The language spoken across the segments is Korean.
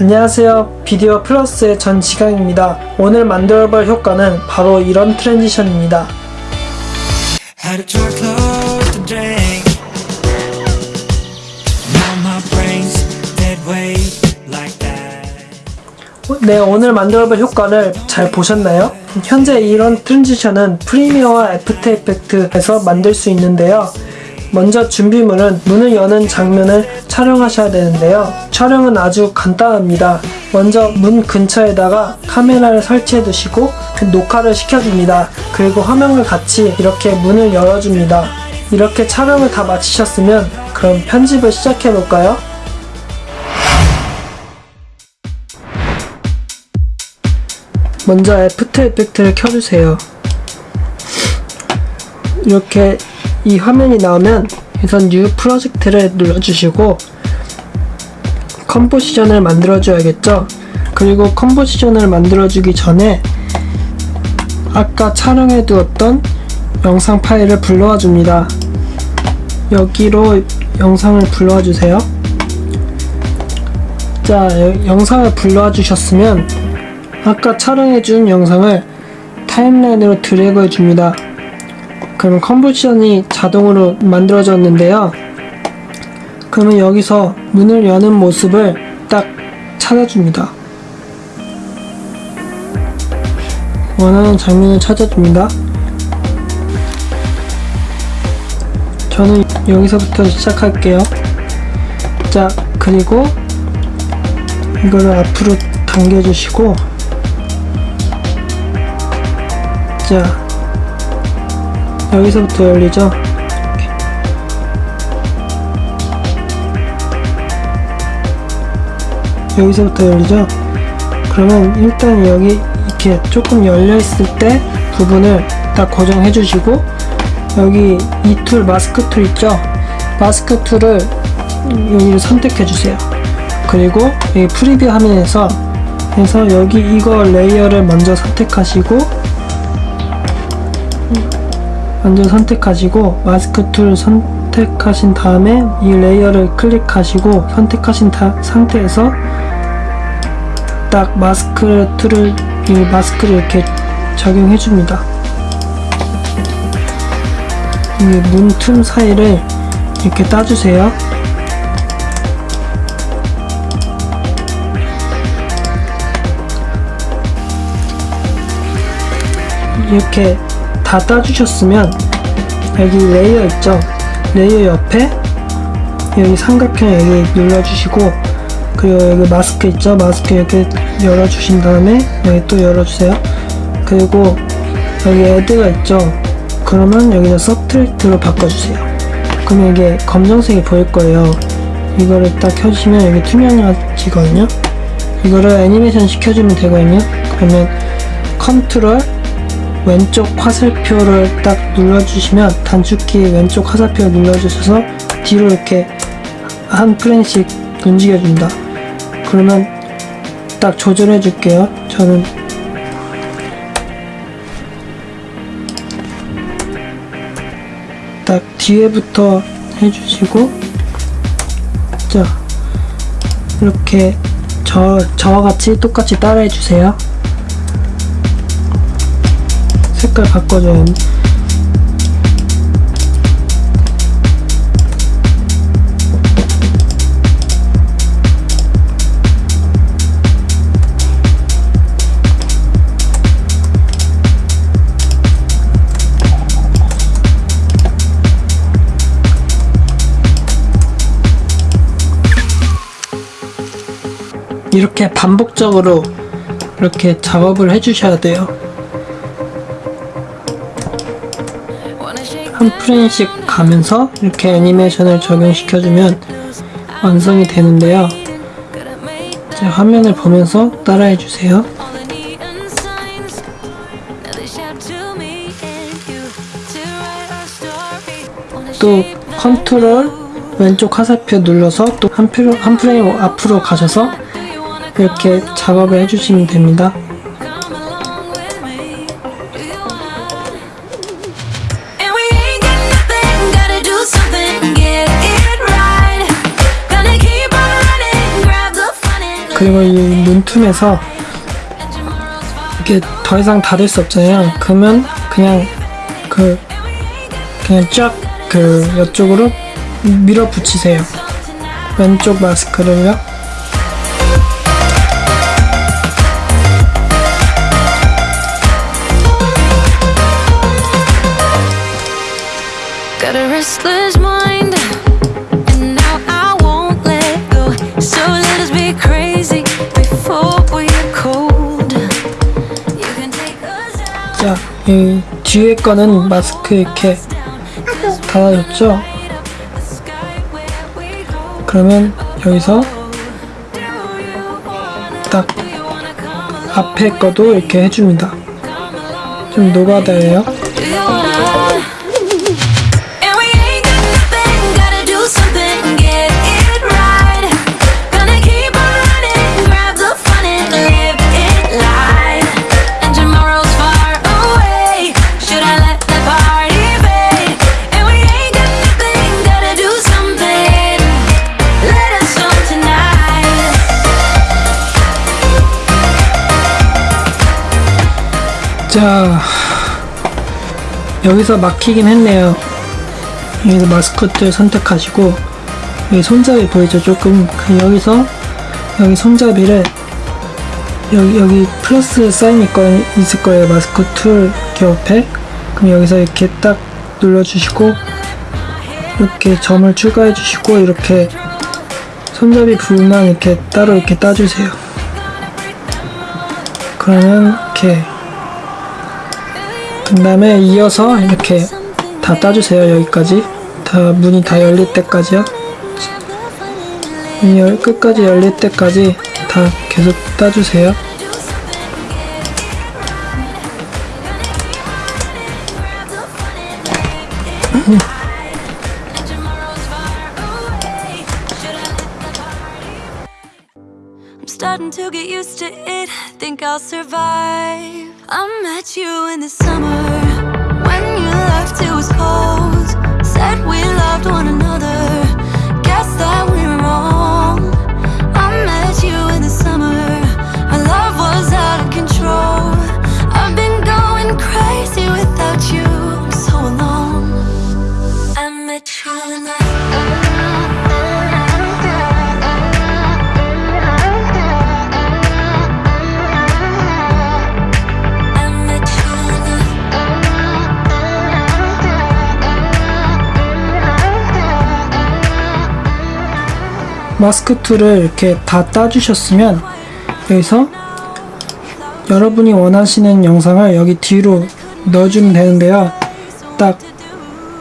안녕하세요. 비디오 플러스의 전지강입니다. 오늘 만들어 볼 효과는 바로 이런 transition입니다. 네, 오늘 만들어볼 효과를 잘 보셨나요? 현재 이런 transition은 Premiere와 After Effects에서 만들 수 있는데요. 먼저 준비물은 문을 여는 장면을 촬영하셔야 되는데요. 촬영은 아주 간단합니다. 먼저 문 근처에다가 카메라를 설치해 두시고 그 녹화를 시켜줍니다. 그리고 화면을 같이 이렇게 문을 열어줍니다. 이렇게 촬영을 다 마치셨으면 그럼 편집을 시작해 볼까요? 먼저 After Effects를 켜주세요. 이렇게 이 화면이 나오면 우선 new project를 눌러주시고 composition을 만들어줘야겠죠. 그리고 composition을 만들어주기 전에 아까 촬영해 두었던 영상 파일을 불러와 줍니다. 여기로 영상을 불러와 주세요. 자, 여- 영상을 불러와 주셨으면 아까 촬영해 준 영상을 timeline으로 드래그 해 줍니다. 그러면 composition이 자동으로 만들어졌는데요. 그러면 여기서 문을 여는 모습을 딱 찾아줍니다. 원하는 장면을 찾아줍니다. 저는 여기서부터 시작할게요. 자, 그리고 이거를 앞으로 당겨주시고, 자, 여기서부터 열리죠? 여기서부터 열리죠? 그러면 일단 여기 이렇게 조금 열려있을 때 부분을 딱 고정해 주시고 여기 이 tool 마스크 tool 있죠? 마스크 tool을 여기를 선택해 주세요. 그리고 이 preview 화면에서 해서 여기 이거 layer를 먼저 선택하시고 먼저 선택하시고 마스크 tool 선택하신 다음에 이 layer를 클릭하시고 선택하신 다- 상태에서 딱 마스크 tool을 이 마스크를 이렇게 적용해 줍니다. 이 문 틈 사이를 이렇게 따주세요. 이렇게 다 따주셨으면 여기 layer 있죠? layer 옆에 여기 삼각형 여기 눌러주시고 그리고 여기 마스크 있죠? 마스크 이렇게 열어주신 다음에 여기 또 열어주세요. 그리고 여기 add가 있죠? 그러면 여기서 subtract로 바꿔주세요. 그러면 이게 검정색이 보일 거예요. 이거를 딱 켜주시면 여기 투명해지거든요. 이거를 애니메이션 시켜주면 되거든요. 그러면 컨트롤 왼쪽 화살표를 딱 눌러주시면 단축키 왼쪽 화살표 눌러주셔서 뒤로 이렇게 한 프레임씩 움직여준다. 그러면 딱 조절해 줄게요. 저는 딱 뒤에부터 해주시고 자 이렇게 저, 저와 같이 똑같이 따라해 주세요. 색깔 바꿔줘요. 이렇게 반복적으로 이렇게 작업을 해주셔야 돼요. 한 프레임씩 가면서 이렇게 애니메이션을 적용시켜주면 완성이 되는데요. 이제 화면을 보면서 따라해 주세요. All the neon signs, now they shout to me and you to write our story. Wanna 또 컨트롤 왼쪽 화살표 눌러서 또 한 프레임, 앞으로 가셔서 이렇게 작업을 해주시면 됩니다. 그리고 이 문틈에서 이게 더 이상 닫을 수 없잖아요. 그러면 그냥 그 그냥 쫙 그 이쪽으로 밀어붙이세요. 왼쪽 마스크를요. 자, 이 뒤에 거는 마스크 이렇게 go. 그러면 여기서? 딱? 앞에 거도 이렇게 해줍니다. 좀 노가다예요. 자, 여기서 막히긴 했네요. 여기서 마스코트를 선택하시고, 여기 손잡이 보이죠? 조금, 그 여기서, 여기 손잡이를, 여기, 여기 플러스 사인이 있거, 있을 거예요. 마스코트 툴 옆에. 그럼 여기서 이렇게 딱 눌러주시고, 이렇게 점을 추가해 주시고, 이렇게 손잡이 부분만 이렇게 따로 이렇게 따주세요. 그러면 이렇게 그 다음에 이어서 이렇게 다 따주세요 여기까지. 다 문이 다 열릴 때까지요. 열, 끝까지 열릴 때까지 다 계속 따주세요 Think I'll survive. I met you in the summer when you left. It was cold. Said we loved one another. 마스크 tool을 이렇게 다 따주셨으면 여기서 여러분이 원하시는 영상을 여기 뒤로 넣어주면 되는데요 딱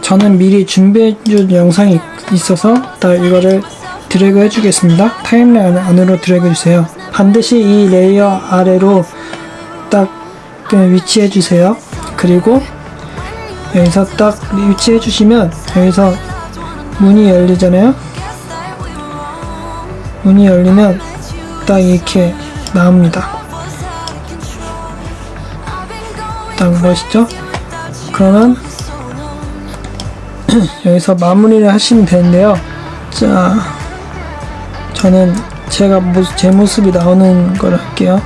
저는 미리 준비해준 영상이 있어서 딱 이거를 드래그 해주겠습니다. timeline 안으로 드래그 해주세요. 반드시 이 layer 아래로 딱 그냥 위치해 주세요. 그리고 여기서 딱 위치해 주시면 여기서 문이 열리잖아요. 문이 열리면 딱 이렇게 나옵니다. 딱 멋있죠? 그러면 여기서 마무리를 하시면 되는데요. 자, 저는 제가 모습, 제 모습이 나오는 걸 할게요.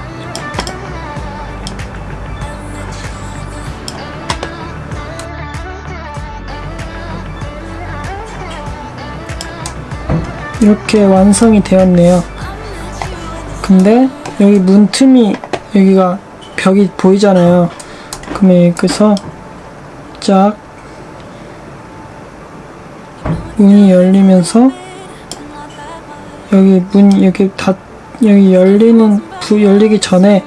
이렇게 완성이 되었네요. 근데 여기 문틈이 여기가 벽이 보이잖아요. 그러면 여기서 쫙 문이 열리면서 여기 문 여기 다 여기 열리는 부 열리기 전에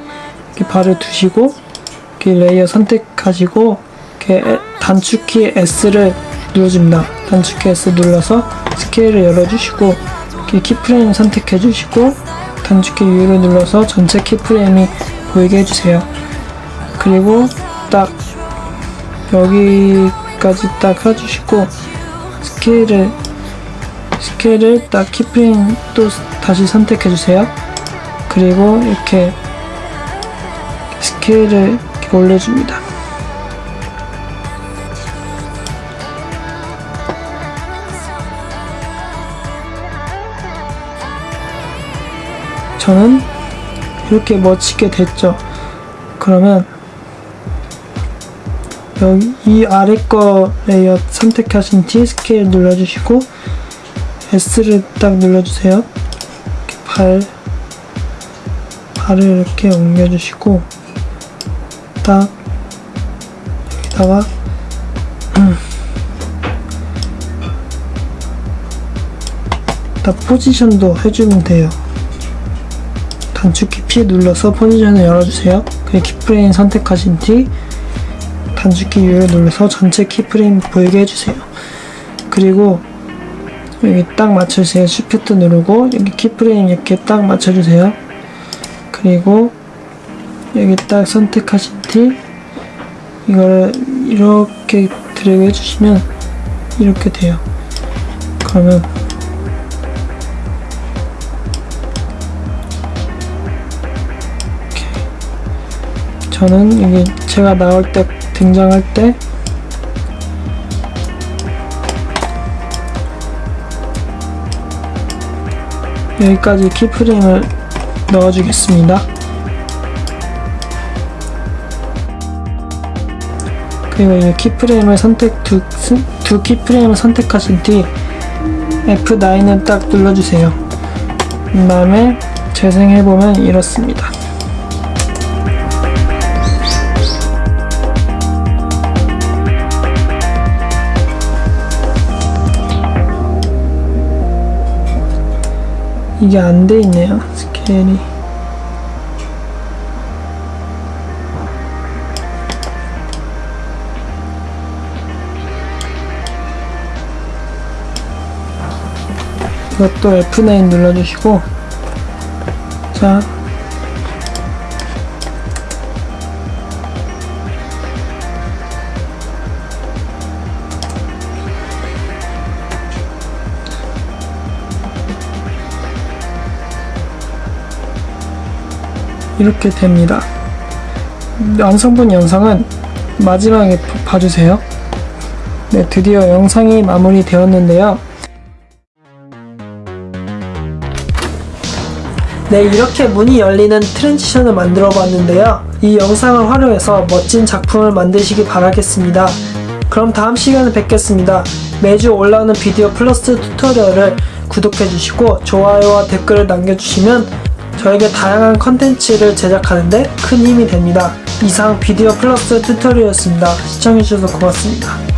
이렇게 발을 두시고 이렇게 layer 선택하시고 이렇게 에- 단축키 S를 눌러줍니다. 단축키 S 눌러서 스케일을 열어주시고 keyframe 선택해주시고 단축키 U를 눌러서 전체 keyframe이 보이게 해주세요. 그리고 딱 여기까지 딱 해주시고 스케일을 스케일을 딱 keyframe 또 다시 선택해 주세요. 그리고 이렇게 스케일을 이렇게 올려줍니다. 저는 이렇게 멋지게 됐죠. 그러면 여기 이 아래 거 layer 선택하신 뒤 스케일 눌러주시고 S를 딱 눌러주세요. 발 발을 이렇게 옮겨주시고 딱 여기다가 음. 딱 포지션도 해주면 돼요. 단축키 P 눌러서 포지션을 열어주세요. 그리고 keyframe 선택하신 뒤 단축키 U를 눌러서 전체 keyframe 보이게 해주세요. 그리고 여기 딱 맞춰주세요. shift 누르고 여기 keyframe 이렇게 딱 맞춰주세요. 그리고 여기 딱 선택하신 뒤 이거를 이렇게 드래그 해주시면 이렇게 돼요. 그러면 저는 이게 제가 나올 때 등장할 때 여기까지 키프레임을 넣어주겠습니다. 그리고 이 키프레임을 선택 두, 스- 두 키프레임을 선택하신 뒤 F9을 딱 눌러주세요. 그 다음에 재생해보면 이렇습니다. 이게 안 돼 있네요 스케일이. 이것도 F9 눌러주시고 자 이렇게 됩니다. 완성본 영상은 마지막에 봐- 봐주세요. 네, 드디어 영상이 마무리되었는데요. 네, 이렇게 문이 열리는 transition을 만들어 봤는데요. 이 영상을 활용해서 멋진 작품을 만드시기 바라겠습니다. 그럼 다음 시간에 뵙겠습니다. 매주 올라오는 비디오 플러스 tutorial을 구독해주시고 좋아요와 댓글을 남겨주시면 저에게 다양한 컨텐츠를 제작하는데 큰 힘이 됩니다. 이상 비디오 플러스 튜토리얼이었습니다. 시청해주셔서 고맙습니다.